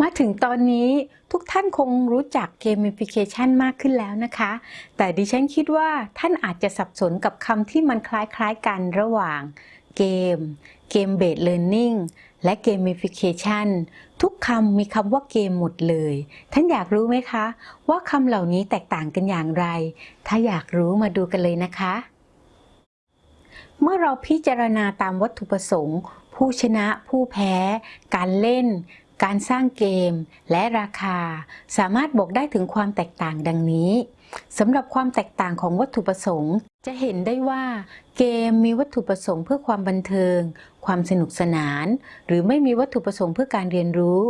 มาถึงตอนนี้ทุกท่านคงรู้จักเกม i ฟิเคชันมากขึ้นแล้วนะคะ แต่ดิฉันคิดว่าท่านอาจจะสับสนกับคำที่มันคล้ายๆกันระหว่างเกม เกมเบสเล a ร์นิ่งและเกม i ฟิเคชันทุกคำมีคำว่าเกมหมดเลย ท่านอยากรู้ไหมคะ ว่าคำเหล่านี้แตกต่างกันอย่างไร ถ้าอยากรู้มาดูกันเลยนะคะ เมื่อเราพิจารณาตามวัตถุประสงค์ ผู้ชนะผู้แพ้ การเล่น การสร้างเกม และราคา สามารถบอกได้ถึงความแตกต่างดังนี้สำหรับความแตกต่างของวัตถุประสงค์ จะเห็นได้ว่า เกมมีวัตถุประสงค์เพื่อความบันเทิง ความสนุกสนาน หรือไม่มีวัตถุประสงค์เพื่อการเรียนรู้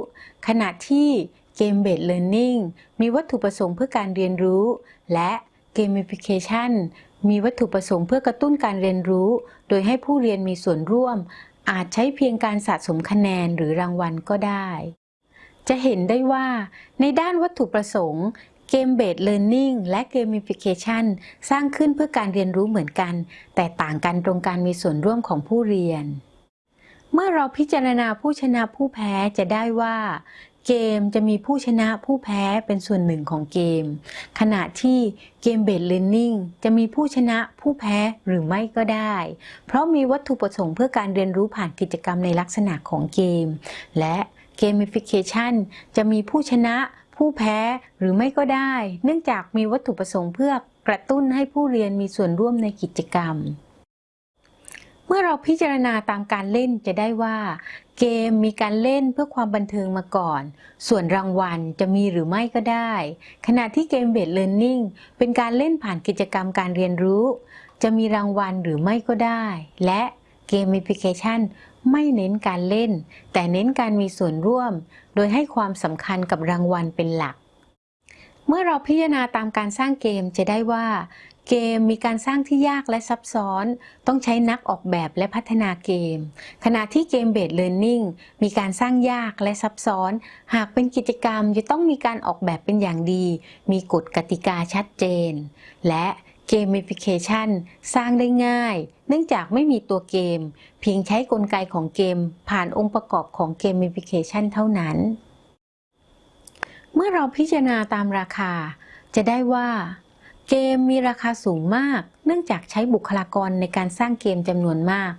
ขณะที่เกมเบสเล a ร์นิ่งมีวัตถุประสงค์เพื่อการเรียนรู้ และเกมฟิเคชันมีวัตถุประสงค์เพื่อกระตุ้นการเรียนรู้ โดยให้ผู้เรียนมีส่วนร่วม อาจใช้เพียงการสะสมคะแนนหรือรางวัลก็ได้ จะเห็นได้ว่าในด้านวัตถุประสงค์เกมเบสเลิร์นิ่งและเกม i ฟิเคชันสร้างขึ้นเพื่อการเรียนรู้เหมือนกัน แต่ต่างกันตรงการมีส่วนร่วมของผู้เรียน เมื่อเราพิจารณาผู้ชนะผู้แพ้จะได้ว่า เกมจะมีผู้ชนะผู้แพ้เป็นส่วนหนึ่งของเกม ขณะที่เกมเบสเล a ร์นิ่งจะมีผู้ชนะผู้แพ้หรือไม่ก็ได้ เพราะมีวัตถุประสงค์เพื่อการเรียนรู้ผ่านกิจกรรมในลักษณะของเกม และเกมฟิเคชันจะมีผู้ชนะผู้แพ้หรือไม่ก็ได้ เนื่องจากมีวัตถุประสงค์เพื่อกระตุ้นให้ผู้เรียนมีส่วนร่วมในกิจกรรม มื่อเราพิจารณาตามการเล่นจะได้ว่า เกมมีการเล่นเพื่อความบันเทิงมาก่อน ส่วนรางวัลจะมีหรือไม่ก็ได้ ขณะที่เกมเบสเล a ร์นิ่งเป็นการเล่นผ่านกิจกรรมการเรียนรู้ จะมีรางวัลหรือไม่ก็ได้ และเกม i ฟิเคชันไม่เน้นการเล่น แต่เน้นการมีส่วนร่วม โดยให้ความสำคัญกับรางวัลเป็นหลักเมื่อเราพิจารณาตามการสร้างเกมจะได้ว่า เกมมีการสร้างที่ยากและซับซ้อน ต้องใช้นักออกแบบและพัฒนาเกม ขณะที่เกมเบสเล a ร์นิ่งมีการสร้างยากและซับซ้อน หากเป็นกิจกรรมจะต้องมีการออกแบบเป็นอย่างดี มีกฎกติกาชัดเจน และเกม i ฟิเคชันสร้างได้ง่าย เนื่องจากไม่มีตัวเกม เพียงใช้กลไกของเกม ผ่านองค์ประกอบของเกม i ฟิเคชันเท่านั้น เมื่อเราพิจารณาตามราคา จะได้ว่า เกมมีราคาสูงมาก เนื่องจากใช้บุคลากรในการสร้างเกมจำนวนมาก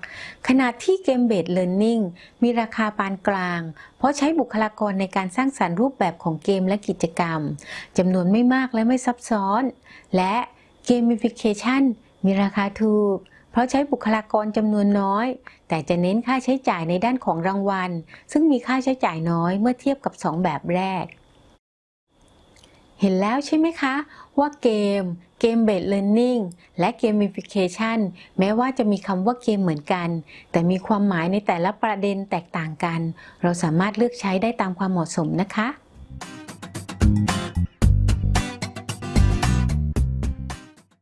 ขณะที่เกมเบสเล a ร์นิ่งมีราคาปานกลาง เพราะใช้บุคลากรในการสร้างสรรค์รูปแบบของเกมและกิจกรรมจำนวนไม่มากและไม่ซับซ้อน และเกม i ฟิเคชันมีราคาถูก เพราะใช้บุคลากรจำนวนน้อย แต่จะเน้นค่าใช้จ่ายในด้านของรางวัล ซึ่งมีค่าใช้จ่ายน้อยเมื่อเทียบกับ 2 แบบแรก เห็นแล้วใช่ไหมคะ ว่าเกม เกมเบสเลอร์นิ่งและเกม i ฟิเคชันแม้ว่าจะมีคำว่าเกมเหมือนกัน แต่มีความหมายในแต่ละประเด็นแตกต่างกัน เราสามารถเลือกใช้ได้ตามความเหมาะสมนะคะ